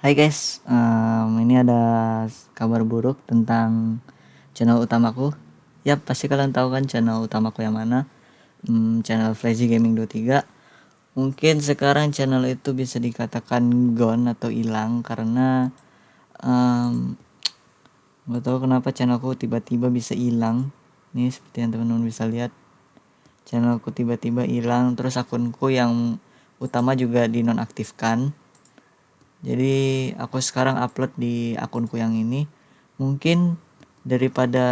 Hai guys, um, ini ada kabar buruk tentang channel utamaku. Ya pasti kalian tahu kan channel utamaku yang mana? Hmm, channel Flazy Gaming 23. Mungkin sekarang channel itu bisa dikatakan gone atau hilang karena um, tahu kenapa channelku tiba-tiba bisa hilang. Nih seperti yang teman-teman bisa lihat, channelku tiba-tiba hilang. Terus akunku yang utama juga dinonaktifkan jadi aku sekarang upload di akunku yang ini. Mungkin daripada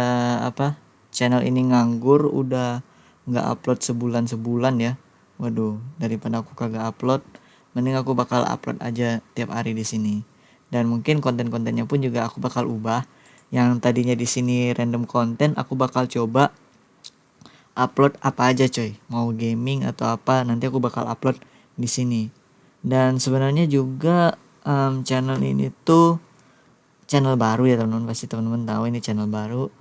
apa channel ini nganggur udah nggak upload sebulan sebulan ya. Waduh daripada aku kagak upload mending aku bakal upload aja tiap hari di sini. Dan mungkin konten-kontennya pun juga aku bakal ubah. Yang tadinya di sini random konten aku bakal coba upload apa aja coy. Mau gaming atau apa nanti aku bakal upload di sini. Dan sebenarnya juga um, channel ini tuh channel baru ya teman-teman. Pasti teman-teman tahu ini channel baru.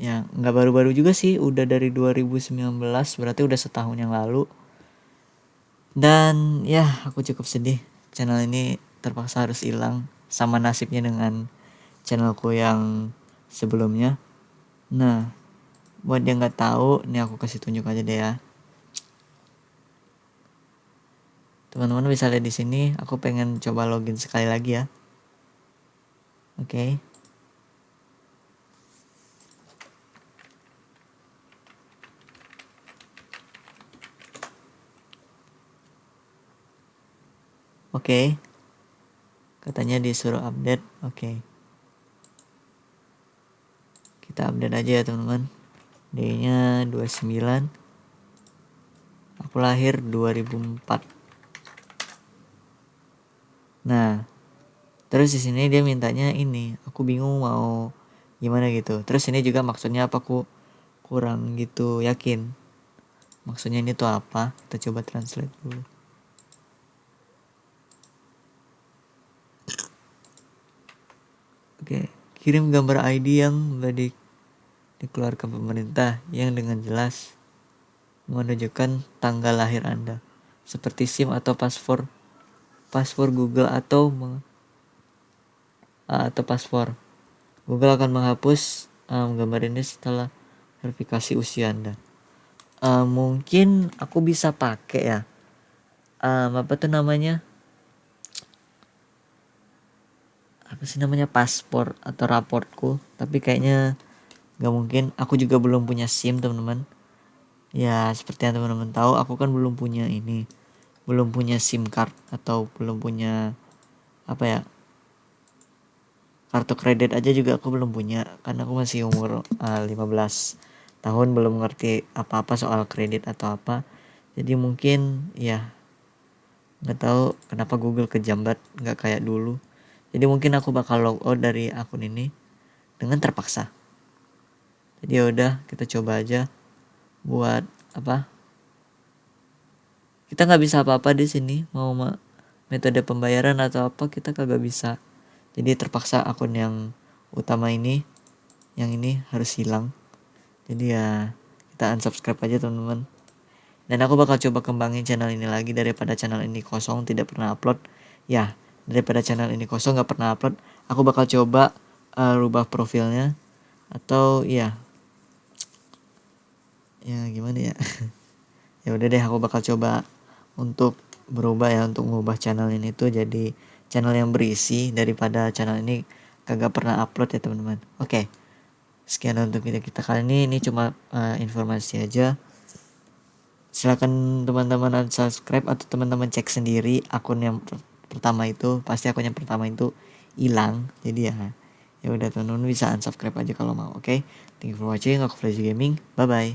Ya nggak baru-baru juga sih udah dari 2019 berarti udah setahun yang lalu. Dan ya aku cukup sedih channel ini terpaksa harus hilang sama nasibnya dengan channelku yang sebelumnya. Nah buat yang nggak tahu ini aku kasih tunjuk aja deh ya teman-teman bisa lihat di sini aku pengen coba login sekali lagi ya oke okay. oke okay. katanya disuruh update oke okay. kita update aja ya teman-teman D nya 29 aku lahir 2004 Nah, terus di sini dia mintanya ini, aku bingung mau gimana gitu. Terus ini juga maksudnya apa aku kurang gitu yakin. Maksudnya ini tuh apa? Kita coba translate dulu. Oke, kirim gambar ID yang di, dikeluarkan pemerintah yang dengan jelas menunjukkan tanggal lahir Anda, seperti SIM atau paspor paspor Google atau atau paspor. Google akan menghapus um, gambar ini setelah verifikasi usia Anda. Uh, mungkin aku bisa pakai ya. Um, apa tuh namanya? Apa sih namanya paspor atau raportku? Tapi kayaknya nggak mungkin. Aku juga belum punya SIM teman-teman. Ya seperti yang teman-teman tahu, aku kan belum punya ini belum punya SIM card atau belum punya apa ya kartu kredit aja juga aku belum punya karena aku masih umur uh, eh, 15 tahun belum ngerti apa-apa soal kredit atau apa. Jadi mungkin ya nggak tahu kenapa Google kejambat nggak kayak dulu. Jadi mungkin aku bakal log out dari akun ini dengan terpaksa. Jadi ya udah kita coba aja buat apa kita nggak bisa apa-apa di sini mau metode pembayaran atau apa kita kagak bisa. Jadi terpaksa akun yang utama ini yang ini harus hilang. Jadi ya kita unsubscribe aja teman-teman. Dan aku bakal coba kembangin channel ini lagi daripada channel ini kosong tidak pernah upload. Ya daripada channel ini kosong nggak pernah upload. Aku bakal coba uh, rubah profilnya. Atau ya. Ya gimana ya ya udah deh aku bakal coba untuk berubah ya untuk mengubah channel ini tuh jadi channel yang berisi daripada channel ini kagak pernah upload ya teman-teman. Oke okay. sekian untuk video kita kali ini. Ini cuma uh, informasi aja. Silahkan teman-teman subscribe atau teman-teman cek sendiri akun yang per pertama itu. Pasti akun yang pertama itu hilang jadi ya ya udah teman-teman bisa unsubscribe aja kalau mau oke? Okay? thank you for watching aku Flazy Gaming. Bye bye